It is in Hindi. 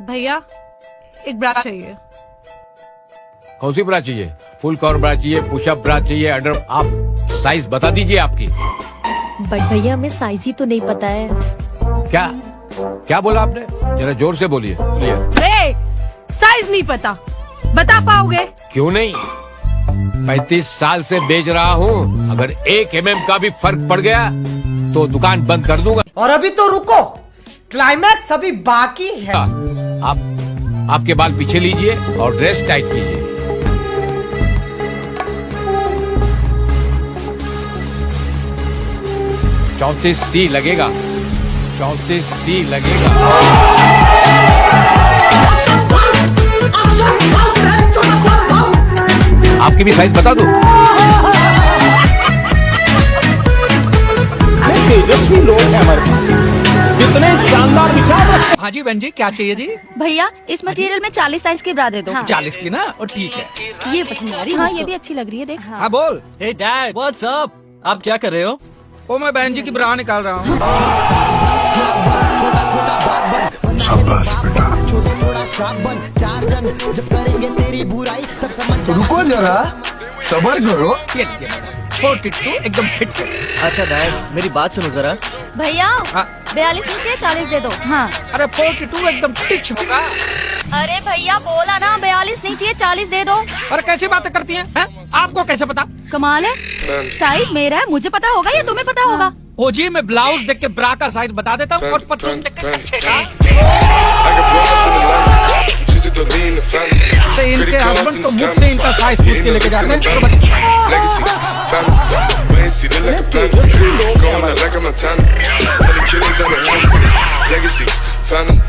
भैया एक ब्रा चाहिए। कौन सी ब्रा चाहिए? फुल कवर ब्रा चाहिए पुशअप ब्रा चाहिए अंडर आप साइज़ बता दीजिए आपकी। बट भैया हमें साइज़ ही तो नहीं पता है। क्या क्या बोला आपने? जरा ज़ोर से बोलिए। बोलिए साइज़ नहीं पता। बता पाओगे? क्यों नहीं? पैतीस साल से बेच रहा हूँ। अगर एक एम mm का भी फ़र्क पड़ गया तो दुकान बंद कर दूँगा। और अभी तो रुको। क्लाइमैक्स अभी बाकी है। आप, आपके बाल पीछे लीजिए और ड्रेस टाइट कीजिए। चौतीस सी लगेगा। चौतीस सी लगेगा। आपकी भी साइज़ बता दो। तेजस्वी लोग हैं हमारे पास। कितने शानदार विचार हाँ जी बहन जी क्या चाहिए जी? भैया इस मटेरियल में चालीस साइज़ की ब्रा दे। दो चालीस की ना? और ठीक है। ये पसंद आ रही हाँ ये भी अच्छी लग रही है देख। हाँ। बोल। हे डैड व्हाट्स अप आप क्या कर रहे हो? ओ मैं बहन जी की ब्रा निकाल रहा हूँ। रुको जरा सबर करो। ये लीजिए फोर्टी टू एकदम फिट अच्छा डैड मेरी बात सुनो जरा। भैया हाँ। बयालीस नहीं चाहिए चालीस दे दो। हाँ। अरे फोर्टी टू एकदम टिच होगा अरे भैया बोला ना बयालीस नहीं चाहिए चालीस दे दो। और कैसी बातें करती हैं हैं? आपको कैसे पता? कमाल है। साइज़ मेरा है मुझे पता होगा या तुम्हें पता होगा? ओ जी मैं ब्लाउज देख के ब्रा का साइज़ बता देता हूँ और पतलून देख के कच्छे का। तो इनके हस्बैंड तो मुझसे इनका साइज़ पूछ के लेके जाते हैं। banner. Going like I'm a tanner. All the on the hands. Legacy, phantom.